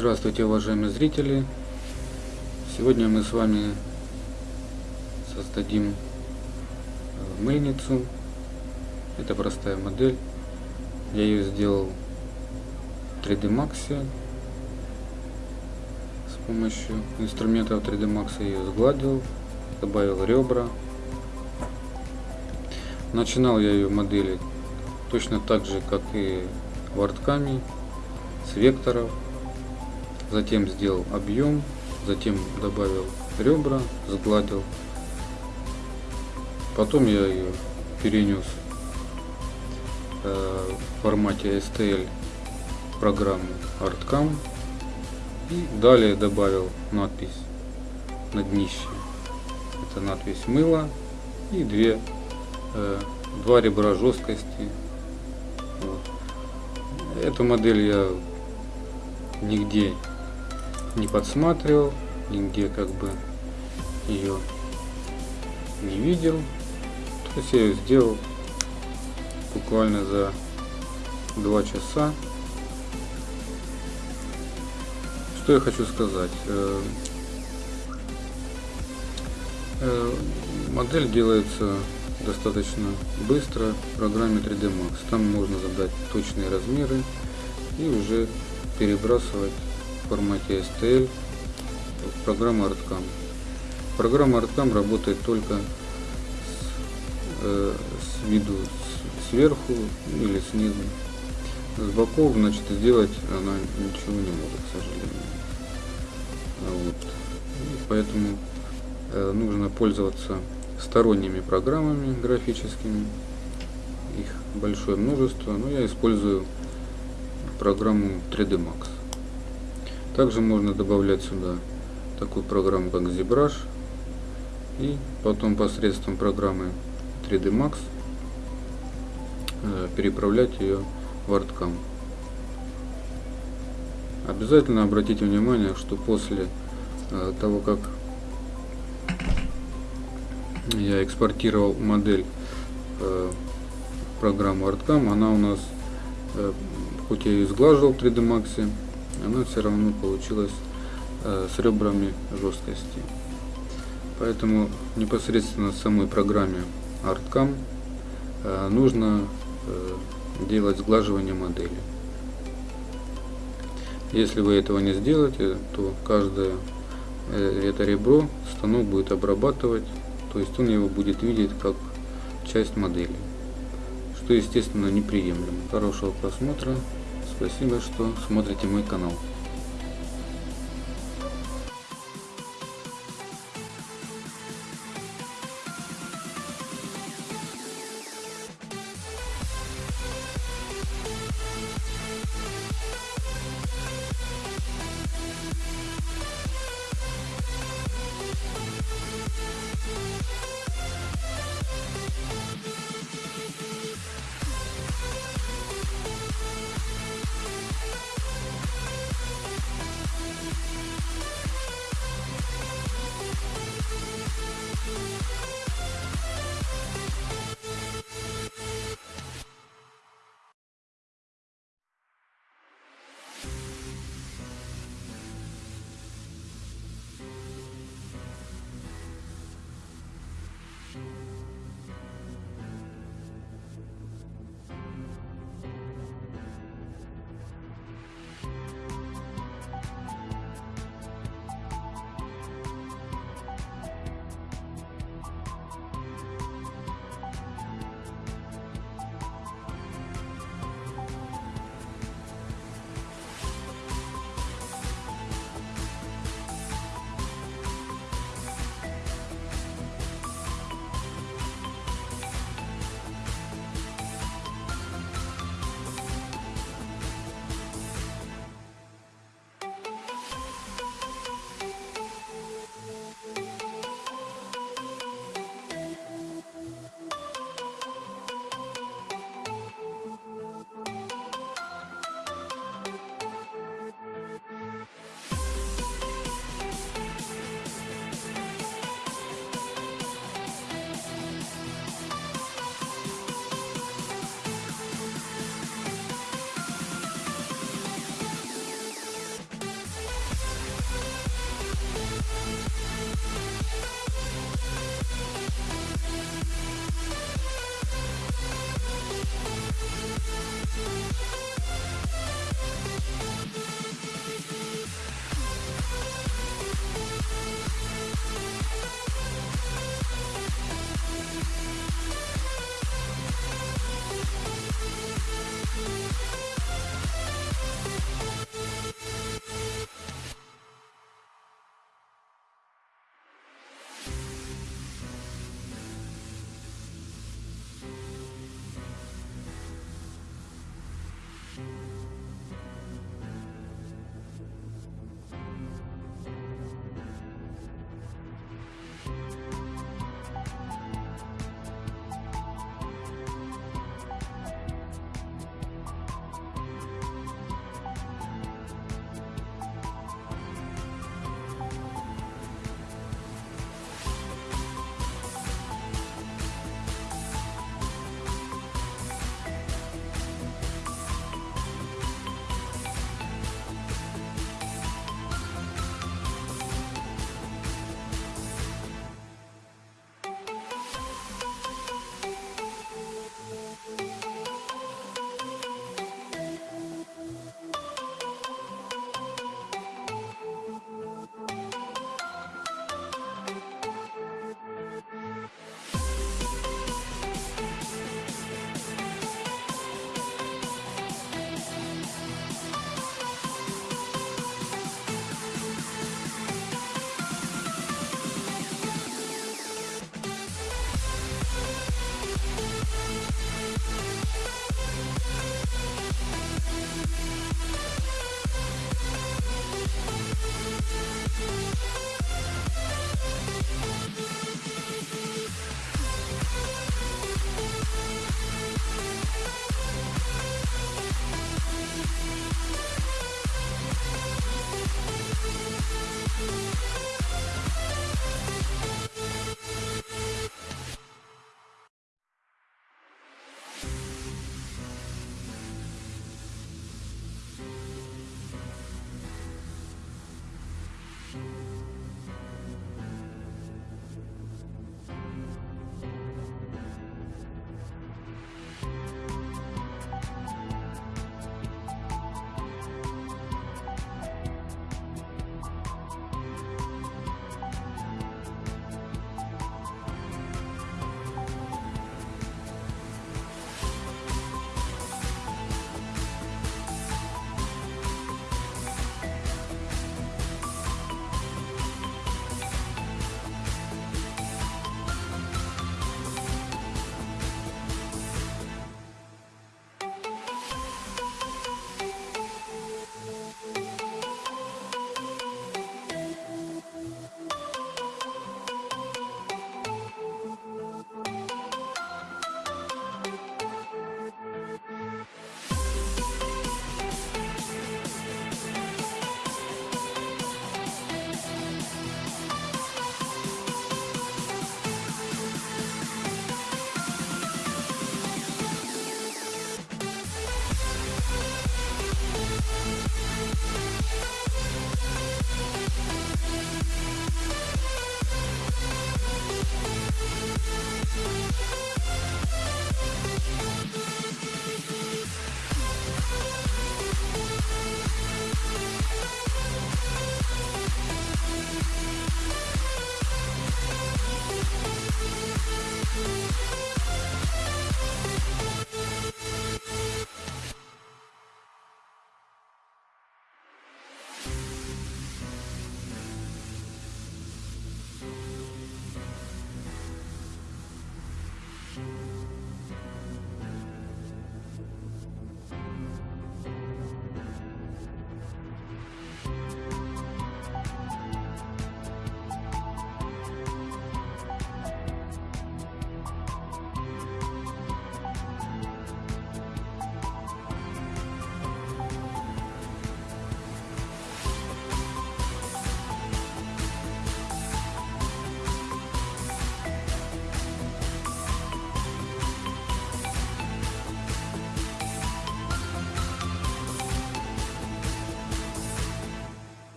Здравствуйте, уважаемые зрители! Сегодня мы с вами создадим э, мыльницу. Это простая модель. Я ее сделал в 3D Max с помощью инструментов 3D Max ее сгладил, добавил ребра. Начинал я ее модели точно так же, как и вартками, с векторов затем сделал объем, затем добавил ребра, сгладил. Потом я ее перенес э, в формате STL программу ArtCam и далее добавил надпись на днище. Это надпись мыло и две, э, два ребра жесткости. Вот. Эту модель я нигде не подсматривал, нигде как бы ее не видел. То есть я ее сделал буквально за два часа. Что я хочу сказать? Э, э, модель делается достаточно быстро в программе 3D Max. Там можно задать точные размеры и уже перебрасывать формате STL в программу ArtCam. Программа ArtCam работает только с, э, с виду с, сверху или снизу. С боков, значит, сделать она ничего не может, к сожалению. Вот. И поэтому э, нужно пользоваться сторонними программами графическими. Их большое множество, но я использую программу 3D Max. Также можно добавлять сюда такую программу как ZBrush и потом посредством программы 3D Max э, переправлять ее в ArtCam. Обязательно обратите внимание, что после э, того, как я экспортировал модель э, программу ArtCam, она у нас, хоть я ее сглаживал в 3D Max, она все равно получилась э, с ребрами жесткости. Поэтому непосредственно самой программе ArtCam э, нужно э, делать сглаживание модели. Если вы этого не сделаете, то каждое э, это ребро станок будет обрабатывать, то есть он его будет видеть как часть модели, что естественно неприемлемо. Хорошего просмотра. Спасибо, что смотрите мой канал.